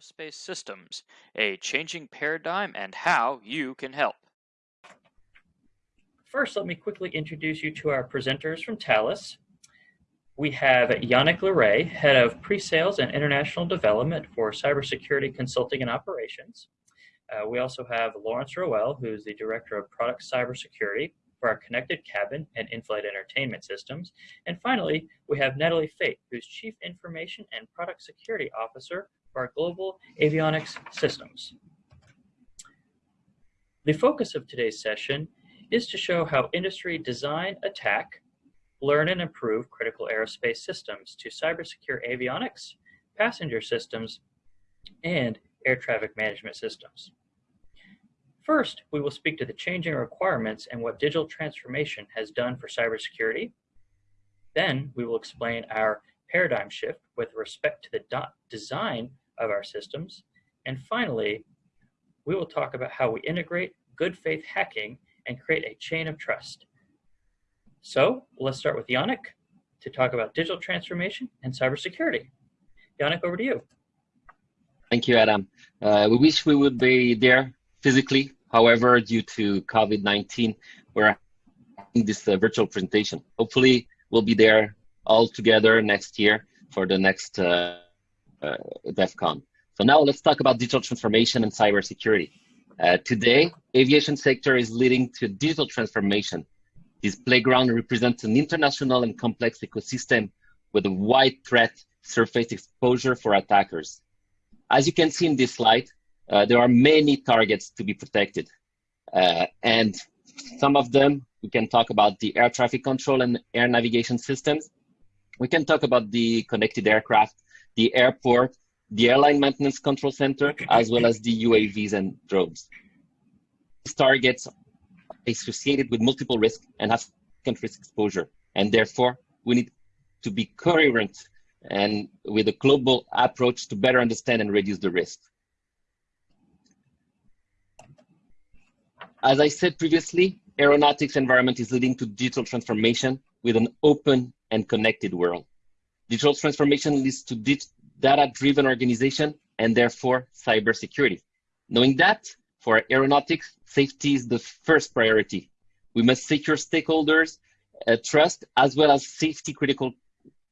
Aerospace Systems, a changing paradigm and how you can help. First, let me quickly introduce you to our presenters from Thales. We have Yannick Leray, Head of Pre-Sales and International Development for Cybersecurity Consulting and Operations. Uh, we also have Lawrence Rowell, who's the Director of Product Cybersecurity for our connected cabin and in-flight entertainment systems. And finally, we have Nathalie Feyt, who's Chief Information and Product Security Officer our global avionics systems. The focus of today's session is to show how industry design, attack, learn and improve critical aerospace systems to cybersecure avionics, passenger systems, and air traffic management systems. First, we will speak to the changing requirements and what digital transformation has done for cybersecurity. Then we will explain our paradigm shift with respect to the design of our systems. And finally, we will talk about how we integrate good faith hacking and create a chain of trust. So let's start with Yannick to talk about digital transformation and cybersecurity. Yannick, over to you. Thank you, Adam. Uh, we wish we would be there physically However, due to COVID-19, we're having this uh, virtual presentation. Hopefully, we'll be there all together next year for the next uh, uh, DEF CON. So now let's talk about digital transformation and cybersecurity. Uh, today, aviation sector is leading to digital transformation. This playground represents an international and complex ecosystem with a wide threat surface exposure for attackers. As you can see in this slide, uh, there are many targets to be protected. Uh, and some of them, we can talk about the air traffic control and air navigation systems. We can talk about the connected aircraft, the airport, the airline maintenance control center, as well as the UAVs and drones. These targets are associated with multiple risks and have risk exposure. And therefore, we need to be coherent and with a global approach to better understand and reduce the risk. As I said previously, aeronautics environment is leading to digital transformation with an open and connected world. Digital transformation leads to data-driven organization and therefore cybersecurity. Knowing that, for aeronautics, safety is the first priority. We must secure stakeholders' uh, trust as well as safety critical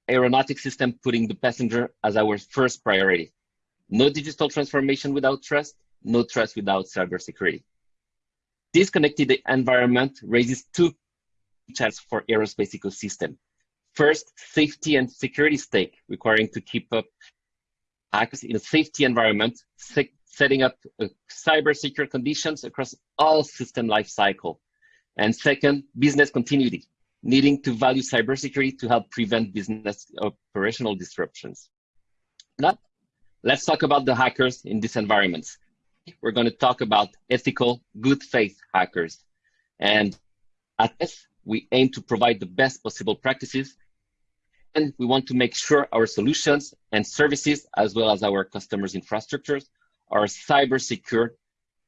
aeronautic system putting the passenger as our first priority. No digital transformation without trust, no trust without cybersecurity. This connected environment raises two challenges for aerospace ecosystem. First, safety and security stake, requiring to keep up access in a safety environment, setting up uh, cyber secure conditions across all system life cycle. And second, business continuity, needing to value cybersecurity to help prevent business operational disruptions. Now, let's talk about the hackers in these environments we're going to talk about ethical, good faith hackers. And at this, we aim to provide the best possible practices. And we want to make sure our solutions and services, as well as our customers' infrastructures, are cyber secure.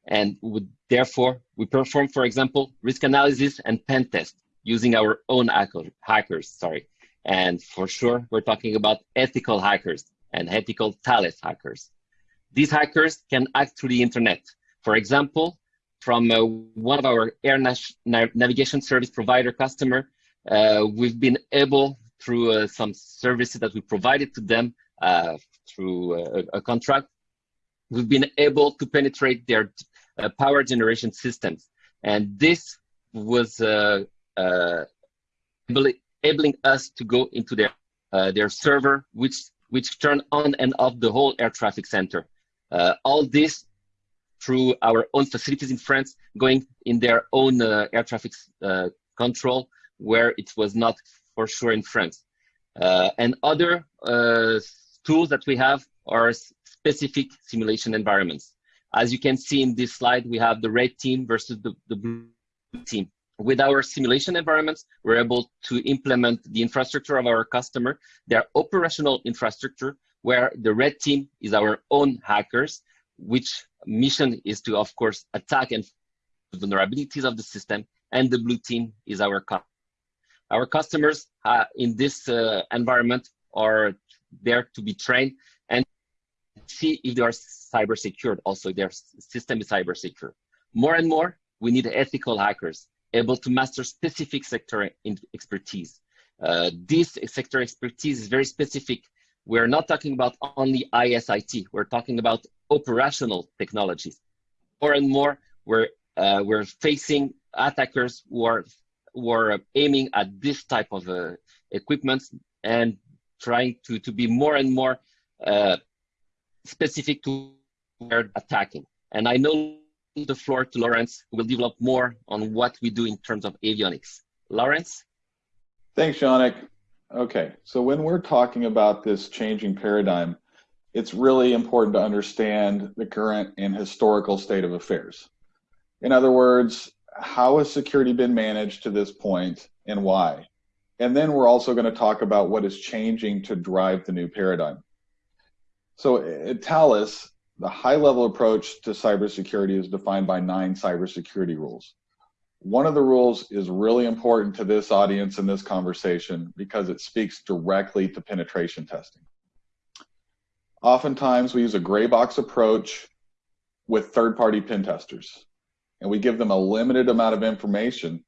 And would, therefore, we perform, for example, risk analysis and pen test using our own hackers. Sorry. And for sure, we're talking about ethical hackers and ethical Thales hackers. These hackers can act through the internet. For example, from uh, one of our air navigation service provider customer, uh, we've been able through uh, some services that we provided to them uh, through uh, a, a, contract, we've been able to penetrate their uh, power generation systems. And this was enabling us to go into their their server, which which turned on and off the whole air traffic center. Uh, all this through our own facilities in France, going in their own uh, air traffic uh, control, where it was not for sure in France. Uh, and other uh, tools that we have are specific simulation environments. As you can see in this slide, we have the red team versus the, the blue team. With our simulation environments, we're able to implement the infrastructure of our customer, their operational infrastructure, where the red team is our own hackers, which mission is to, of course, attack and vulnerabilities of the system, and the blue team is our customer. Our customers uh, in this uh, environment are there to be trained and see if they are cyber secured. Also, their system is cyber secure. More and more, we need ethical hackers able to master specific sector expertise. Uh, this sector expertise is very specific. We're not talking about only ISIT. We're talking about operational technologies. More and more, we're uh, we're facing attackers who are who are aiming at this type of uh, equipment and trying to to be more and more uh, specific to where attacking. And I know the floor to Lawrence, who will develop more on what we do in terms of avionics. Lawrence? Thanks, Yannick. Okay, so when we're talking about this changing paradigm, it's really important to understand the current and historical state of affairs. In other words, how has security been managed to this point and why? And then we're also going to talk about what is changing to drive the new paradigm. So uh, at Thales, the high level approach to cybersecurity is defined by nine cybersecurity rules. One of the rules is really important to this audience in this conversation because it speaks directly to penetration testing. Oftentimes, we use a gray box approach with third party pen testers, and we give them a limited amount of information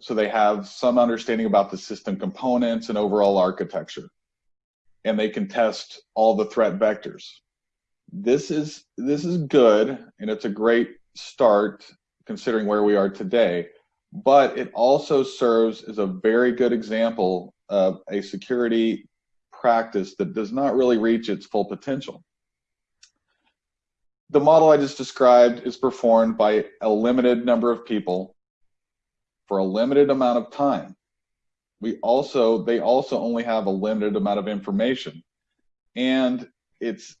so they have some understanding about the system components and overall architecture, and they can test all the threat vectors. This is this is good and it's a great start considering where we are today but it also serves as a very good example of a security practice that does not really reach its full potential the model i just described is performed by a limited number of people for a limited amount of time we also they also only have a limited amount of information and it's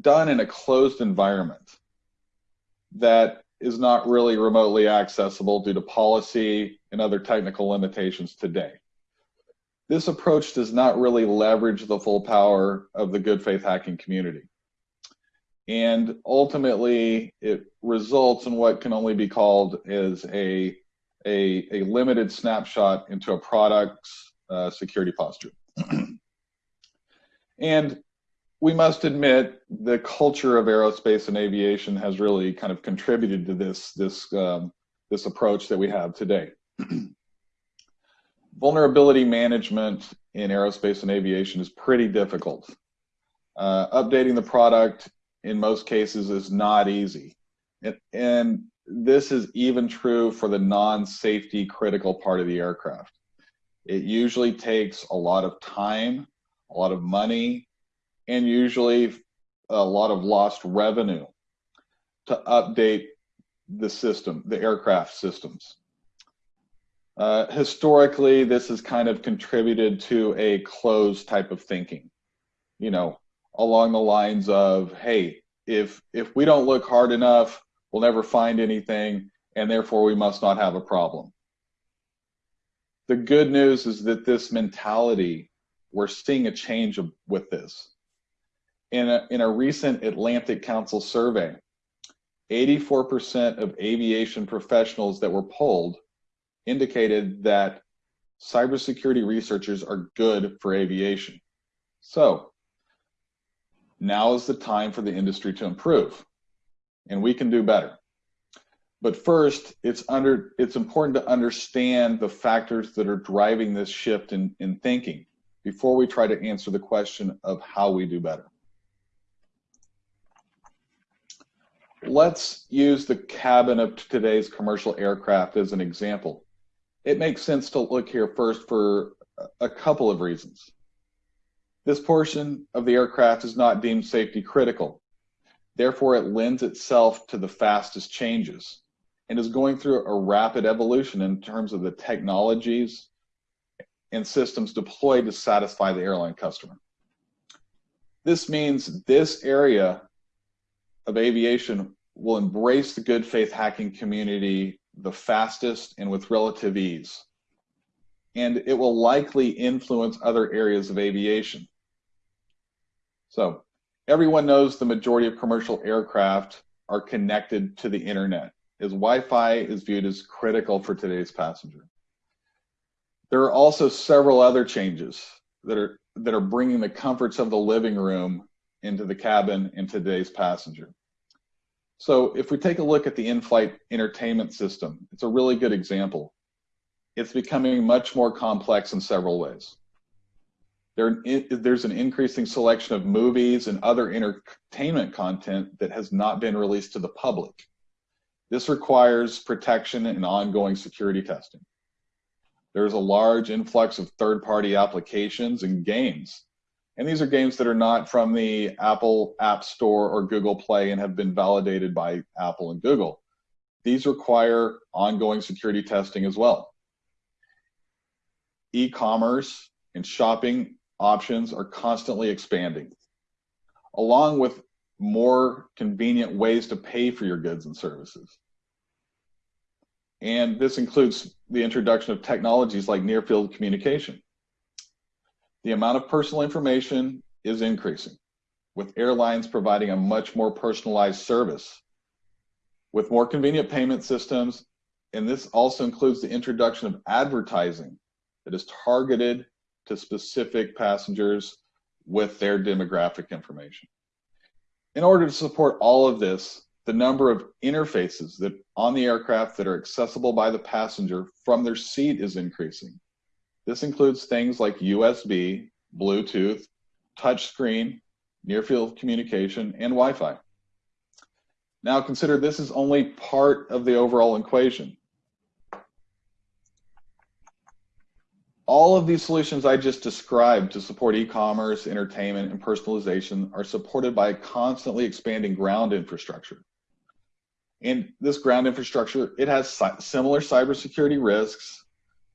done in a closed environment that is not really remotely accessible due to policy and other technical limitations today. This approach does not really leverage the full power of the good faith hacking community. And ultimately, it results in what can only be called as a, a, a limited snapshot into a product's uh, security posture. and we must admit the culture of aerospace and aviation has really kind of contributed to this this um, this approach that we have today. Vulnerability management in aerospace and aviation is pretty difficult. Uh, updating the product in most cases is not easy, and, and this is even true for the non-safety critical part of the aircraft. It usually takes a lot of time, a lot of money, and usually a lot of lost revenue to update the system, the aircraft systems. Uh, historically, this has kind of contributed to a closed type of thinking, you know, along the lines of, hey, if if we don't look hard enough, we'll never find anything, and therefore we must not have a problem. The good news is that this mentality, we're seeing a change with this in a, in a recent Atlantic Council survey, 84% of aviation professionals that were polled indicated that cybersecurity researchers are good for aviation. So now is the time for the industry to improve, and we can do better. But first, it's under it's important to understand the factors that are driving this shift in, in thinking before we try to answer the question of how we do better. Let's use the cabin of today's commercial aircraft as an example. It makes sense to look here first for a couple of reasons. This portion of the aircraft is not deemed safety critical. Therefore, it lends itself to the fastest changes and is going through a rapid evolution in terms of the technologies and systems deployed to satisfy the airline customer. This means this area of aviation will embrace the good faith hacking community the fastest and with relative ease. And it will likely influence other areas of aviation. So everyone knows the majority of commercial aircraft are connected to the internet as Wi-Fi is viewed as critical for today's passenger. There are also several other changes that are that are bringing the comforts of the living room into the cabin in today's passenger. So if we take a look at the in-flight entertainment system, it's a really good example. It's becoming much more complex in several ways. There, there's an increasing selection of movies and other entertainment content that has not been released to the public. This requires protection and ongoing security testing. There's a large influx of third-party applications and games and these are games that are not from the Apple App Store or Google Play and have been validated by Apple and Google. These require ongoing security testing as well. E-commerce and shopping options are constantly expanding, along with more convenient ways to pay for your goods and services. And this includes the introduction of technologies like near field communication the amount of personal information is increasing, with airlines providing a much more personalized service with more convenient payment systems. And this also includes the introduction of advertising that is targeted to specific passengers with their demographic information. In order to support all of this, the number of interfaces that on the aircraft that are accessible by the passenger from their seat is increasing. This includes things like USB, Bluetooth, touchscreen, near field communication, and Wi-Fi. Now consider this is only part of the overall equation. All of these solutions I just described to support e-commerce, entertainment, and personalization are supported by a constantly expanding ground infrastructure. And this ground infrastructure, it has similar cybersecurity risks,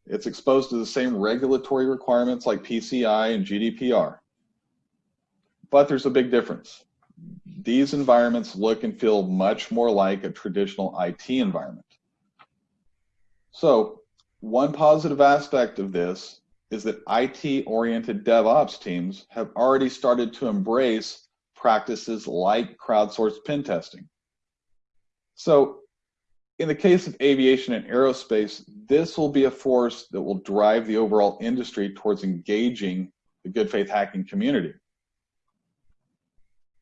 it's exposed to the same regulatory requirements like PCI and GDPR. But there's a big difference. These environments look and feel much more like a traditional IT environment. So one positive aspect of this is that IT-oriented DevOps teams have already started to embrace practices like crowdsourced pen testing. So in the case of aviation and aerospace, this will be a force that will drive the overall industry towards engaging the good faith hacking community.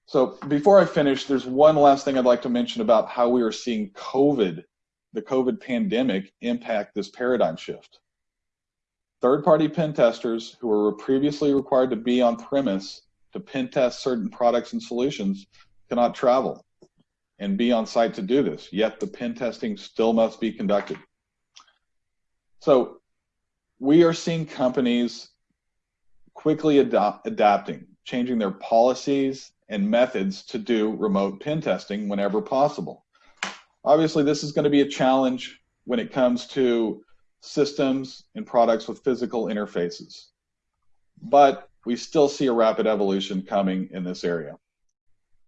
So before I finish, there's one last thing I'd like to mention about how we are seeing COVID, the COVID pandemic, impact this paradigm shift. Third-party pen testers who were previously required to be on premise to pen test certain products and solutions cannot travel and be on site to do this, yet the pen testing still must be conducted. So we are seeing companies quickly adopt, adapting, changing their policies and methods to do remote pen testing whenever possible. Obviously, this is going to be a challenge when it comes to systems and products with physical interfaces. But we still see a rapid evolution coming in this area.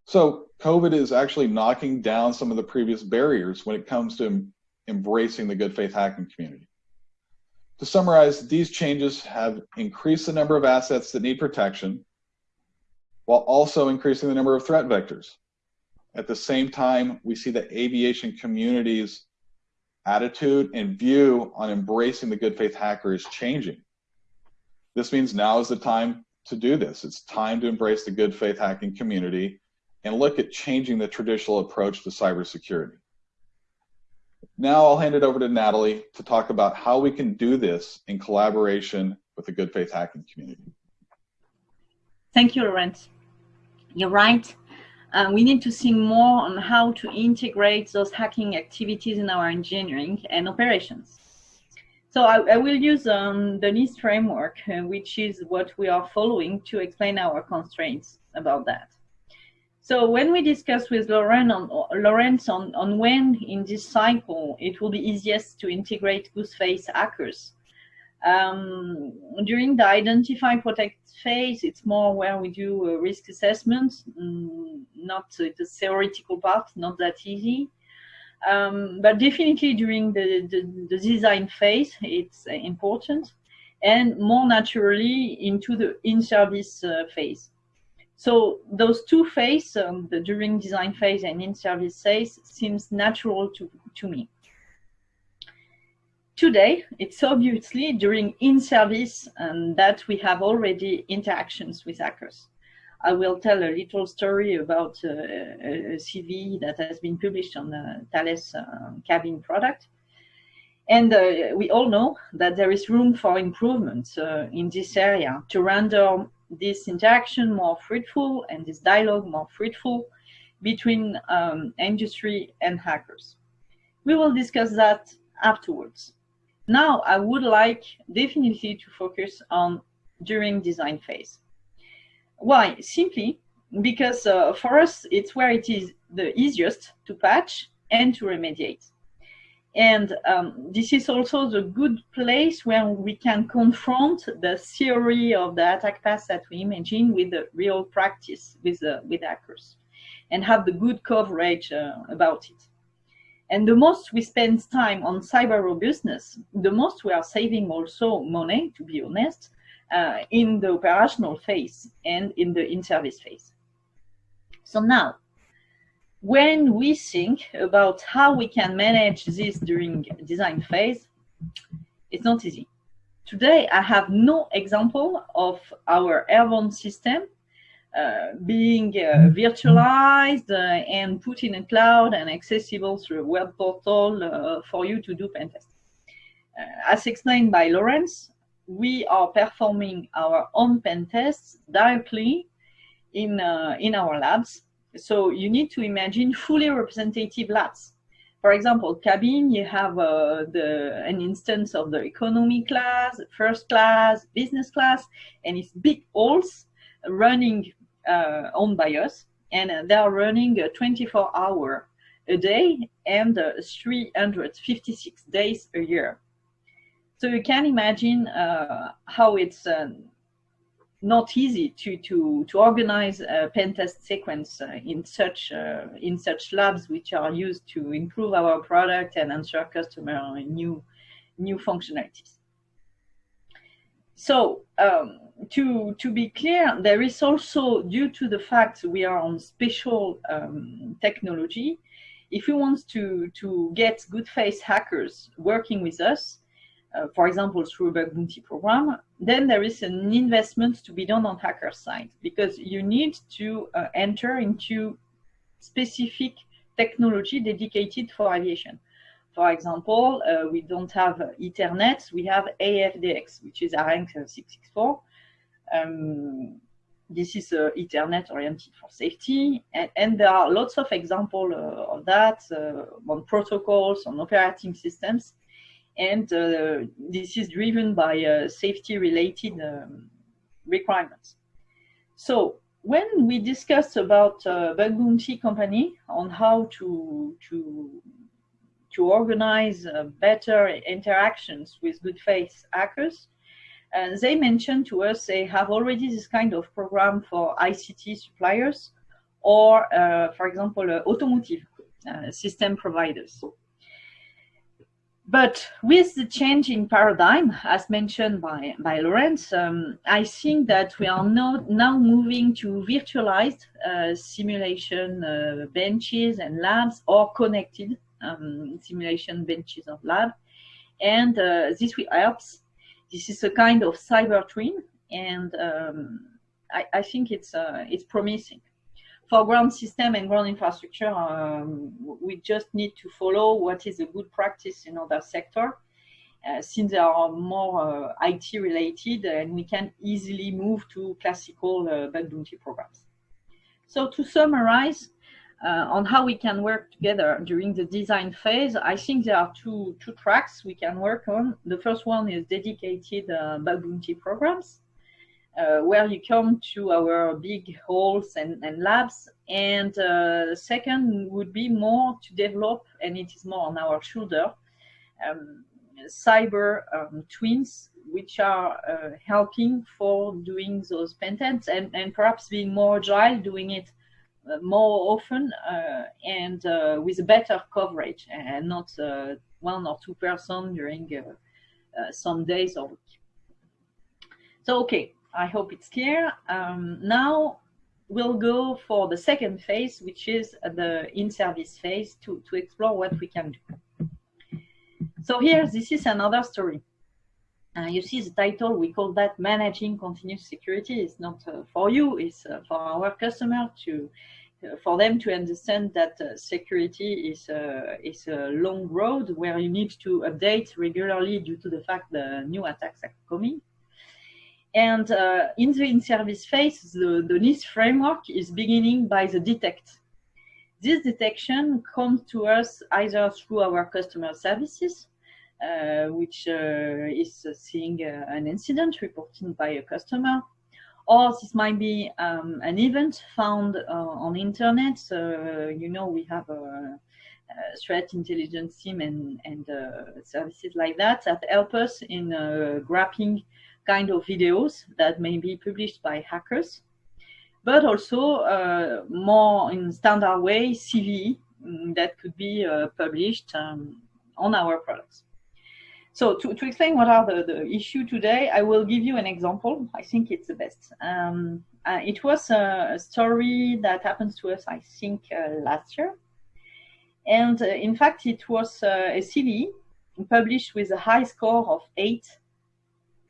So COVID is actually knocking down some of the previous barriers when it comes to embracing the good faith hacking community. To summarize, these changes have increased the number of assets that need protection while also increasing the number of threat vectors. At the same time, we see the aviation community's attitude and view on embracing the good faith hacker is changing. This means now is the time to do this. It's time to embrace the good faith hacking community and look at changing the traditional approach to cybersecurity. Now I'll hand it over to Natalie to talk about how we can do this in collaboration with the good faith hacking community. Thank you, Laurent. You're right. Uh, we need to think more on how to integrate those hacking activities in our engineering and operations. So I, I will use um, the NIST framework, uh, which is what we are following to explain our constraints about that. So when we discuss with Laurent on, Lawrence on, on when in this cycle it will be easiest to integrate good faith hackers, um, during the identify protect phase, it's more where we do risk assessment, mm, not the theoretical part, not that easy. Um, but definitely during the, the, the design phase, it's uh, important and more naturally into the in-service uh, phase. So those two phases, um, the during design phase and in-service phase, seems natural to, to me. Today, it's obviously during in-service um, that we have already interactions with hackers. I will tell a little story about uh, a CV that has been published on the Thales uh, cabin product. And uh, we all know that there is room for improvement uh, in this area to render this interaction more fruitful and this dialogue more fruitful between um, industry and hackers. We will discuss that afterwards. Now, I would like definitely to focus on during design phase. Why? Simply because uh, for us, it's where it is the easiest to patch and to remediate. And um, this is also the good place where we can confront the theory of the attack path that we imagine with the real practice with, with hackers and have the good coverage uh, about it. And the most we spend time on cyber robustness, the most we are saving also money, to be honest, uh, in the operational phase and in the in-service phase. So now, when we think about how we can manage this during design phase, it's not easy. Today, I have no example of our airborne system being uh, virtualized uh, and put in a cloud and accessible through a web portal uh, for you to do pen tests. Uh, as explained by Lawrence, we are performing our own pen tests directly in, in our labs so you need to imagine fully representative labs. For example, cabin, you have uh, the, an instance of the economy class, first class, business class, and it's big halls running uh, owned by us. And they are running 24 hour a day and uh, 356 days a year. So you can imagine uh, how it's not easy to to to organize a pen test sequence uh, in such uh, in such labs which are used to improve our product and answer customer new new functionalities. So um, to to be clear, there is also due to the fact we are on special um, technology. If we want to to get good faith hackers working with us, uh, for example, through a bug bounty program, then there is an investment to be done on hacker side because you need to uh, enter into specific technology dedicated for aviation. For example, uh, we don't have Ethernet, we have AFDX, which is ARINC 664. Um, this is uh, Ethernet oriented for safety, and, and, there are lots of examples uh, of that uh, on protocols, on operating systems and uh, this is driven by uh, safety-related um, requirements. So when we discussed about uh, bug bounty company on how to to to organize uh, better interactions with good faith hackers, and they mentioned to us they have already this kind of program for ICT suppliers or, uh, for example, uh, automotive system providers. But with the change in paradigm, as mentioned by, by Lawrence, um, I think that we are now, now moving to virtualized uh, simulation uh, benches and labs or connected um, simulation benches of lab. And uh, this will help. This is a kind of cyber twin, and um, I, I, think it's, uh, it's promising for ground system and ground infrastructure, um, we just need to follow what is a good practice in other sector. Uh, since they are more uh, IT related and we can easily move to classical uh, bug bounty programs. So to summarize uh, on how we can work together during the design phase, I think there are two, two tracks we can work on. The first one is dedicated uh, bug bounty programs uh, where you come to our big halls and, and labs. And uh, second would be more to develop, and it is more on our shoulder, um, cyber um, twins, which are uh, helping for doing those pentests and, and perhaps being more agile, doing it more often uh, and uh, with better coverage and not one or two person during some days or week. So, okay, I hope it's clear. Um, now we'll go for the second phase, which is the in-service phase to, to explore what we can do. So here, this is another story. Uh, you see the title, we call that Managing Continuous Security. It's not uh, for you, it's uh, for our customer to, uh, for them to understand that uh, security is, uh, is a long road where you need to update regularly due to the fact the new attacks are coming. And in the in-service phase, the, the NIST framework is beginning by the detect. This detection comes to us either through our customer services, which uh, is seeing uh, an incident reported by a customer, or this might be um, an event found on internet. So, you know, we have a, threat intelligence team and, and services like that that help us in grabbing kind of videos that may be published by hackers but also uh, more in standard way CVE mm, that could be uh, published um, on our products. So to, to explain what are the, the issue today, I will give you an example. I think it's the best. Um, uh, it was a, a, story that happened to us, I think, uh, last year. And uh, in fact, it was uh, a CVE published with a high score of 8,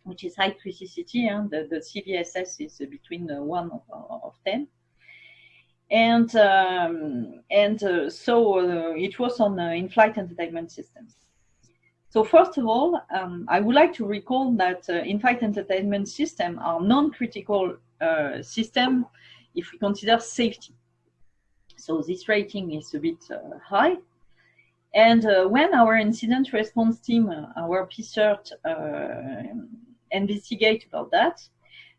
which is high criticality. The, the CVSS is between 1 of, of 10 and um, and uh, so uh, it was on uh, in-flight entertainment systems. So first of all, um, I would like to recall that uh, in-flight entertainment systems are non-critical uh, system if we consider safety. So this rating is a bit uh, high. And uh, when our incident response team, uh, our PSIRT, uh, investigate about that,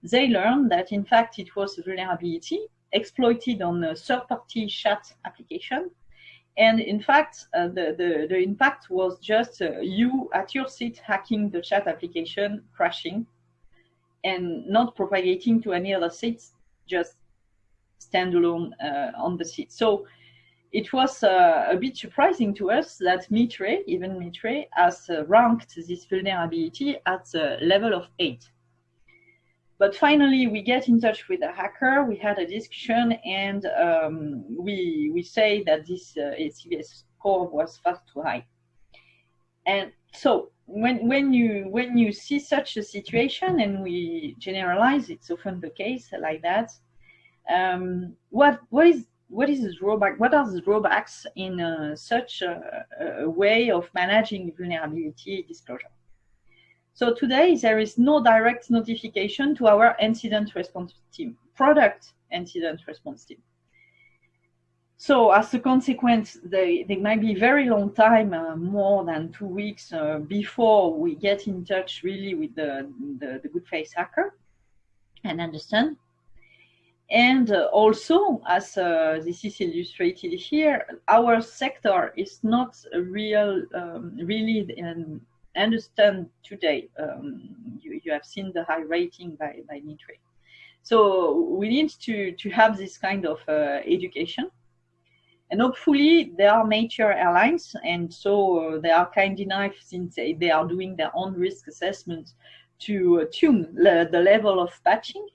they learned that in fact it was a vulnerability exploited on a third-party chat application and in fact, uh, the, the, the, impact was just uh, you at your seat hacking the chat application, crashing, and not propagating to any other seats, just standalone uh, on the seat. So it was uh, a bit surprising to us that Mitre, even Mitre, has uh, ranked this vulnerability at the level of 8. But finally, we get in touch with a hacker. We had a discussion, and um, we we say that this uh, score was far too high. And so when when you when you see such a situation, and we generalize, it's often the case like that. Um, what what is what is the drawback? What are the drawbacks in uh, such a, a way of managing vulnerability disclosure? So today there is no direct notification to our incident response team, product incident response team. So as a consequence, they, they might be very long time, uh, more than two weeks uh, before we get in touch really with the, the, the good face hacker and understand. And uh, also, as uh, this is illustrated here, our sector is not real, um, really understand today. Um, you, you have seen the high rating by, by Mitre. So we need to, to have this kind of uh, education. And hopefully there are major airlines and so they are kind enough since they, are doing their own risk assessment to tune the, the level of patching.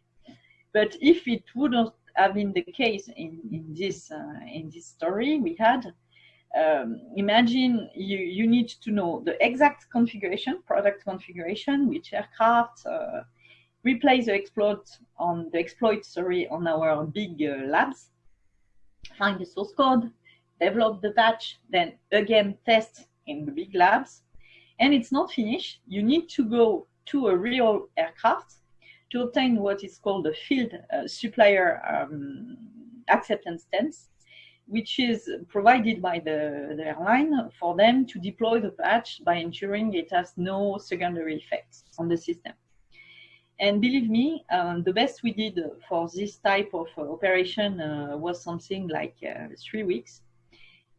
But if it wouldn't have been the case in, in, this, uh, in this story we had, um, imagine you, you need to know the exact configuration, product configuration, which aircraft, uh, replace the exploit on the exploit, sorry, on our big uh, labs, find the source code, develop the patch, then again test in the big labs. And it's not finished. You need to go to a real aircraft to obtain what is called a field uh, supplier um, acceptance test which is provided by the, the, airline for them to deploy the patch by ensuring it has no secondary effects on the system. And believe me, um, the best we did for this type of uh, operation uh, was something like uh, three weeks.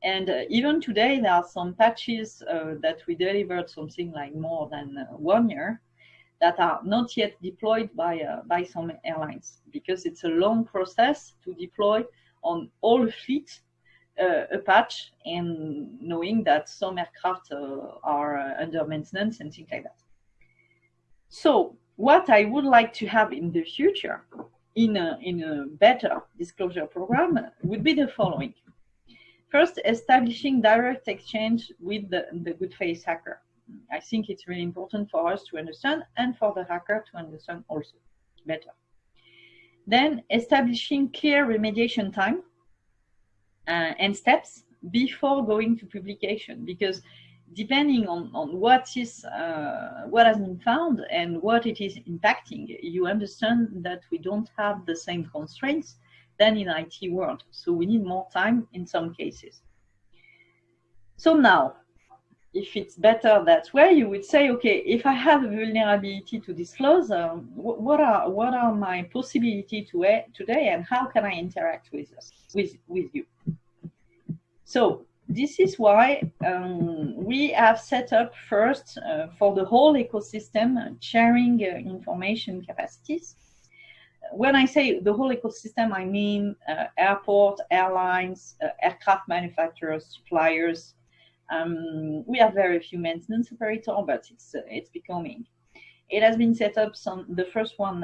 And uh, even today, there are some patches uh, that we delivered something like more than uh, one year that are not yet deployed by, by some airlines because it's a long process to deploy on all fleet uh, a patch and knowing that some aircraft uh, are uh, under maintenance and things like that. So what I would like to have in the future in a, in a better disclosure program would be the following. First, establishing direct exchange with the, the good faith hacker. I think it's really important for us to understand and for the hacker to understand also better. Then establishing clear remediation time uh, and steps before going to publication because depending on, on what is uh, what has been found and what it is impacting, you understand that we don't have the same constraints than in IT world. So we need more time in some cases. So now, if it's better that way, you would say, okay, if I have a vulnerability to disclose, um, what are what are my possibility to today, and how can I interact with us with with you? So this is why um, we have set up first uh, for the whole ecosystem uh, sharing uh, information capacities. When I say the whole ecosystem, I mean uh, airport, airlines, uh, aircraft manufacturers, suppliers. Um, we have very few maintenance operator, but it's uh, it's becoming. It has been set up some the first one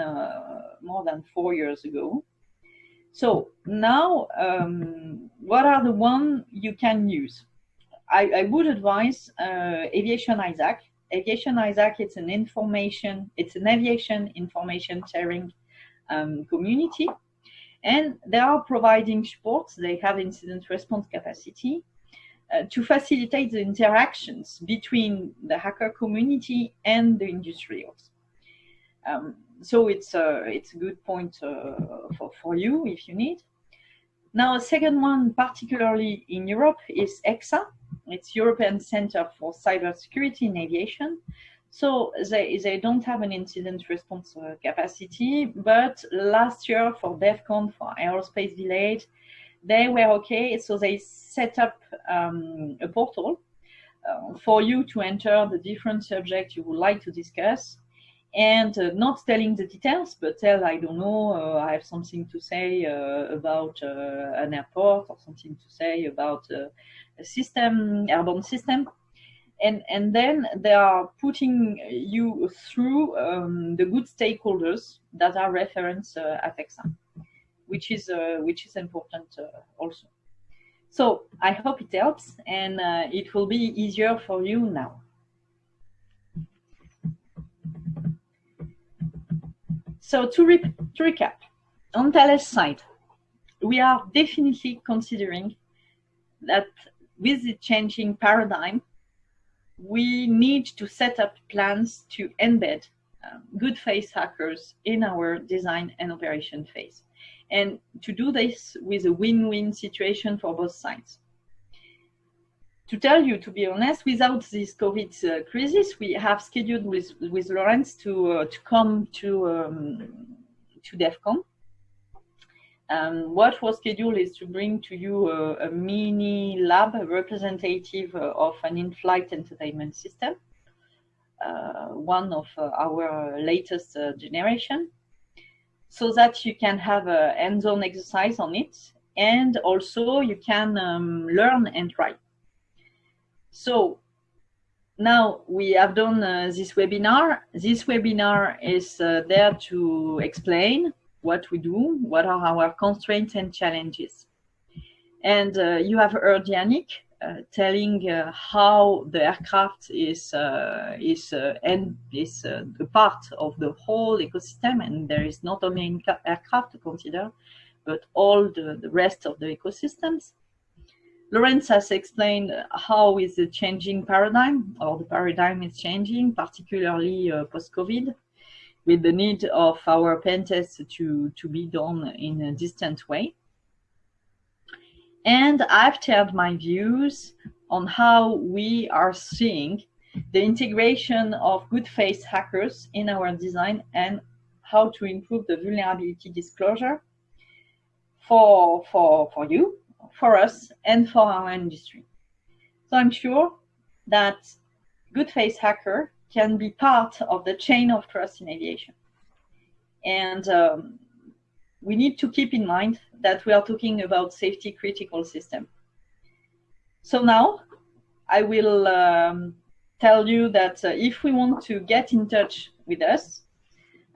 more than four years ago, so now, um, what are the one you can use? I, I would advise uh, Aviation ISAC. Aviation ISAC it's an information, it's an aviation information sharing um, community. And they are providing support. They have incident response capacity uh, to facilitate the interactions between the hacker community and the industrials. Um, so it's a, it's a good point uh, for, for you if you need. Now, a second one, particularly in Europe, is EXA. It's European Center for Cybersecurity in Aviation. So they, they don't have an incident response uh, capacity, but last year for DEFCON, for Aerospace Village, they were okay. So they set up um, a portal uh, for you to enter the different subjects you would like to discuss and uh, not telling the details, but tell, I don't know, uh, I have something to say uh, about uh, an airport or something to say about uh, a system, airborne system. And, and then they are putting you through um, the good stakeholders that are referenced uh, at ECSA, which is, uh, which is important uh, also. So I hope it helps and uh, it will be easier for you now. So to, re to recap, on Thales side, we are definitely considering that with the changing paradigm, we need to set up plans to embed um, good faith hackers in our design and operation phase. And to do this with a win-win situation for both sides to tell you, to be honest, without this COVID uh, crisis, we have scheduled with with Lawrence to uh, to come to um, to DEF CON. Um, what was scheduled is to bring to you a, a mini lab representative uh, of an in-flight entertainment system, uh, one of uh, our latest uh, generation, so that you can have a hands-on exercise on it, and also you can um, learn and try. So now we have done uh, this webinar. This webinar is uh, there to explain what we do, what are our constraints and challenges. And uh, you have heard Yannick telling uh, how the aircraft is uh, is and is a part of the whole ecosystem, and there is not only aircraft to consider, but all the, the rest of the ecosystems. Lorenz has explained how is the changing paradigm, or the paradigm is changing, particularly uh, post-COVID, with the need of our pen tests to, to be done in a distant way. And I've shared my views on how we are seeing the integration of good faith hackers in our design and how to improve the vulnerability disclosure for, for, for you for us and for our industry. So I'm sure that good faith hacker can be part of the chain of trust in aviation. And um, we need to keep in mind that we are talking about safety critical system. So now I will um, tell you that uh, if we want to get in touch with us,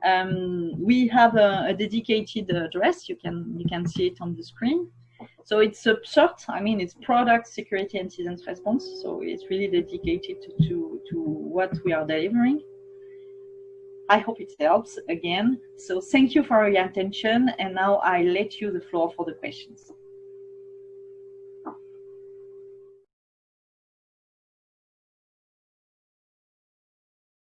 um, we have a, a dedicated address. You can you can see it on the screen. So it's a short, I mean, it's product security incident response. So it's really dedicated to, to, to what we are delivering. I hope it helps again. So thank you for your attention. And now I let you the floor for the questions.